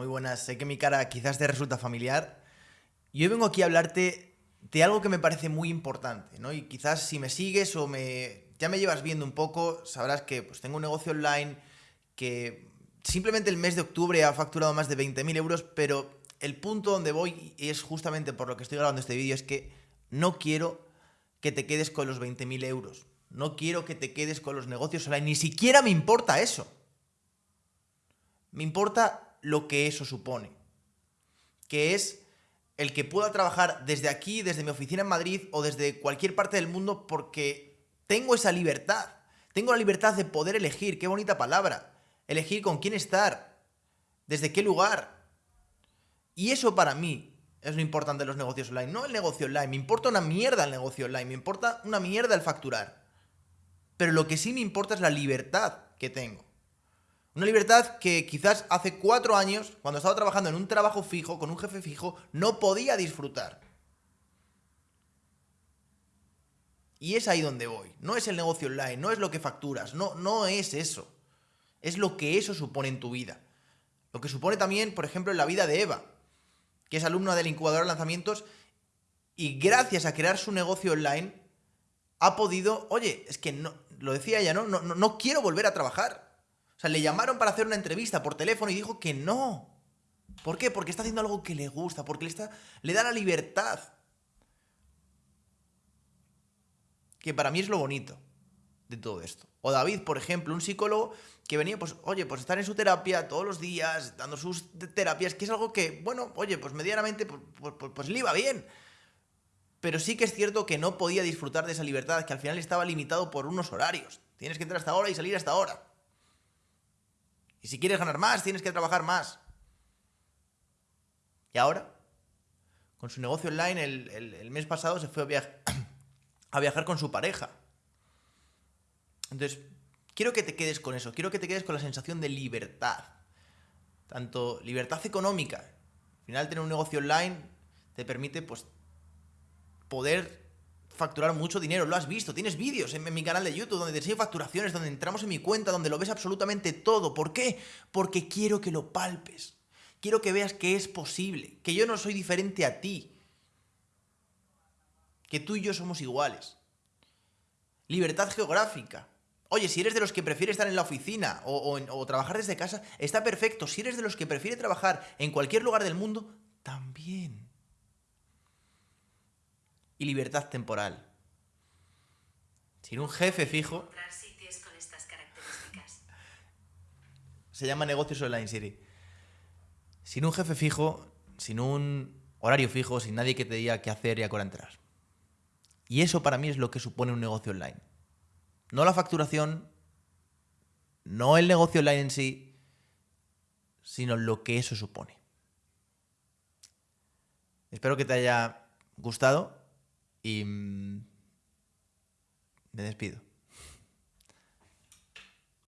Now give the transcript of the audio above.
Muy buenas. Sé que mi cara quizás te resulta familiar. Y hoy vengo aquí a hablarte de algo que me parece muy importante, ¿no? Y quizás si me sigues o me ya me llevas viendo un poco, sabrás que pues, tengo un negocio online que simplemente el mes de octubre ha facturado más de 20.000 euros, pero el punto donde voy, y es justamente por lo que estoy grabando este vídeo, es que no quiero que te quedes con los 20.000 euros. No quiero que te quedes con los negocios online. Ni siquiera me importa eso. Me importa lo que eso supone, que es el que pueda trabajar desde aquí, desde mi oficina en Madrid o desde cualquier parte del mundo porque tengo esa libertad. Tengo la libertad de poder elegir, qué bonita palabra, elegir con quién estar, desde qué lugar. Y eso para mí es lo importante de los negocios online, no el negocio online, me importa una mierda el negocio online, me importa una mierda el facturar. Pero lo que sí me importa es la libertad que tengo. Una libertad que quizás hace cuatro años, cuando estaba trabajando en un trabajo fijo, con un jefe fijo, no podía disfrutar. Y es ahí donde voy. No es el negocio online, no es lo que facturas, no, no es eso. Es lo que eso supone en tu vida. Lo que supone también, por ejemplo, en la vida de Eva, que es alumna del incubador de lanzamientos y gracias a crear su negocio online ha podido, oye, es que no, lo decía ella, ¿no? No, no, no quiero volver a trabajar. O sea, le llamaron para hacer una entrevista por teléfono y dijo que no. ¿Por qué? Porque está haciendo algo que le gusta, porque le, está, le da la libertad. Que para mí es lo bonito de todo esto. O David, por ejemplo, un psicólogo que venía, pues, oye, pues estar en su terapia todos los días, dando sus terapias, que es algo que, bueno, oye, pues medianamente, pues, pues, pues, pues le iba bien. Pero sí que es cierto que no podía disfrutar de esa libertad, que al final estaba limitado por unos horarios. Tienes que entrar hasta ahora y salir hasta ahora. Y si quieres ganar más, tienes que trabajar más. Y ahora, con su negocio online, el, mes pasado se fue a, a viajar con su pareja. Entonces, quiero que te quedes con eso, quiero que te quedes con la sensación de libertad. Tanto libertad económica, al final tener un negocio online te permite pues poder facturar mucho dinero, lo has visto, tienes vídeos en, mi canal de YouTube donde te enseño facturaciones, donde entramos en mi cuenta, donde lo ves absolutamente todo. ¿Por qué? Porque quiero que lo palpes. Quiero que veas que es posible, que yo no soy diferente a ti, que tú y yo somos iguales. Libertad geográfica. Oye, si eres de los que prefiere estar en la oficina o, o trabajar desde casa, está perfecto. Si eres de los que prefiere trabajar en cualquier lugar del mundo, también y libertad temporal. Sin un jefe fijo... Se llama negocios online Siri. Sin un jefe fijo, sin un horario fijo, sin nadie que te diga qué hacer y a qué hora entrar. Y eso para mí es lo que supone un negocio online. No la facturación, no el negocio online en sí, sino lo que eso supone. Espero que te haya gustado y mm, me despido.